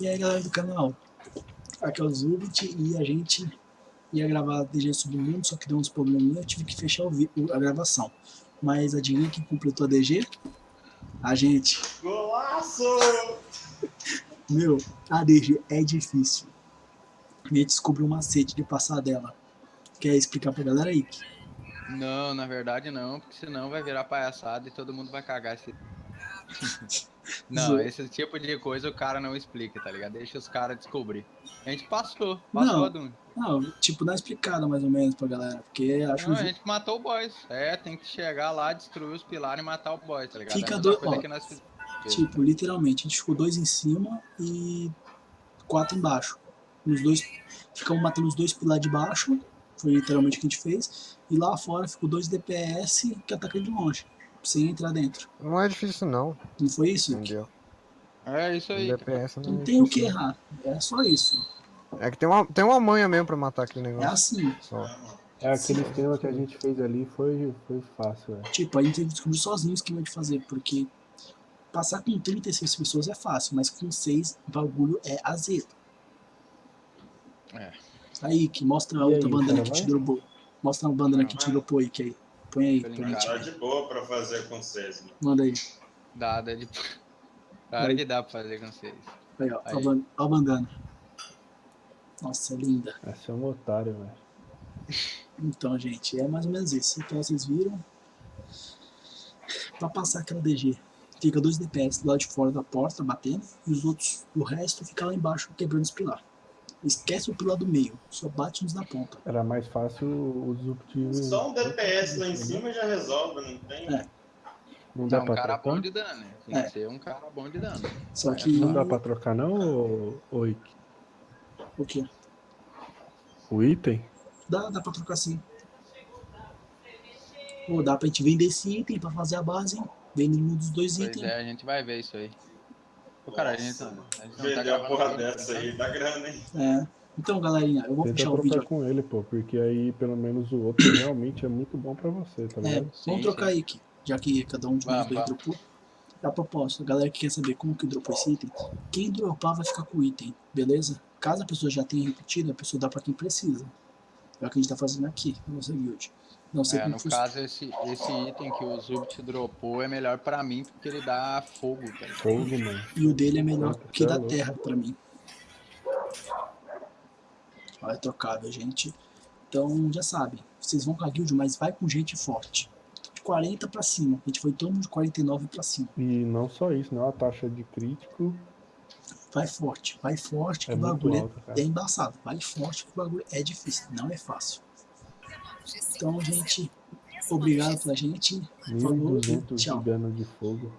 E aí galera do canal, aqui é o Zubit e a gente ia gravar a DG Submundo, só que deu uns probleminha, eu tive que fechar o a gravação. Mas adivinha quem completou a DG? A gente. Golaço! Meu, a DG é difícil. A gente descobriu um macete de passar dela. Quer explicar pra galera aí? Não, na verdade não, porque senão vai virar palhaçada e todo mundo vai cagar esse... Não, esse tipo de coisa o cara não explica, tá ligado? Deixa os caras descobrir. A gente passou, passou não, não, tipo, dá explicada mais ou menos pra galera, porque acho não, a gente matou o boss. É, tem que chegar lá, destruir os pilares e matar o boss, tá ligado? Fica é dois, ó, nós... tipo, literalmente, a gente ficou dois em cima e quatro embaixo. Os dois, ficamos matando os dois pilares de baixo, foi literalmente o que a gente fez, e lá fora ficou dois DPS que atacam de longe sem entrar dentro. Não é difícil não. Não foi isso? Entendeu? É isso aí. DPS não, não é tem o que errar. É só isso. É que tem uma, tem uma manha mesmo pra matar aquele negócio. É assim. Só. É, aquele esquema que a gente fez ali foi, foi fácil, é. Tipo, a gente descobrir sozinho o esquema de fazer, porque passar com 36 pessoas é fácil, mas com 6 o bagulho é azedo. É. Aí, que mostra a outra bandana que te dropou. Mostra a bandana que te dropou aí, que aí. Põe aí, põe aí. Tá de boa pra fazer com vocês, mano. Manda aí. Dá, dá de... Claro que dá pra fazer com vocês. Aí, ó, aí. Ó, a bandana. Nossa, é linda. Essa é um otário, velho. Então, gente, é mais ou menos isso. Então, vocês viram. Pra passar aquela DG, fica dois DPS do lado de fora da porta, batendo, e os outros, o resto fica lá embaixo, quebrando os pilar. Esquece o pilar do meio, só bate nos da ponta. Era mais fácil os objetivos. Só um DPS lá em cima já resolve, não tem? É. Não dá não, pra um cara trocar? bom de dano, né? Tem é. que ser um cara bom de dano. Só que... Não dá pra trocar não, ou? O quê? O item? Dá, dá pra trocar sim. Pô, dá pra gente vender esse item pra fazer a base, hein? Vende um dos dois pois itens. é, a gente vai ver isso aí. Pô, cara, a gente, a gente não tá a porra dessa aí, dá grana, hein? É. Então, galerinha, eu vou Tenta fechar o vídeo. com ele, pô, porque aí pelo menos o outro realmente é muito bom pra você, tá ligado? É, vamos trocar aí, aqui, já que cada um de nós dois dropou. A propósito, a galera que quer saber como que dropou esse item, quem dropar vai ficar com o item, beleza? Caso a pessoa já tenha repetido, a pessoa dá pra quem precisa. É o que a gente tá fazendo aqui, no nossa guild. Não sei é, no caso, esse, esse item que o Zubit dropou é melhor pra mim, porque ele dá fogo, tá Fogo, mano. E o dele é melhor que da terra pra mim. Ó, é trocável, gente. Então, já sabe, vocês vão com a guild, mas vai com gente forte. De 40 pra cima. A gente foi todo mundo de 49 pra cima. E não só isso, né? A taxa de crítico vai forte, vai forte, que é o bagulho alta, é, é embaçado. Vai forte, que o bagulho é difícil, não é fácil. Então, gente, obrigado pela gente. Falou e tchau. de de fogo.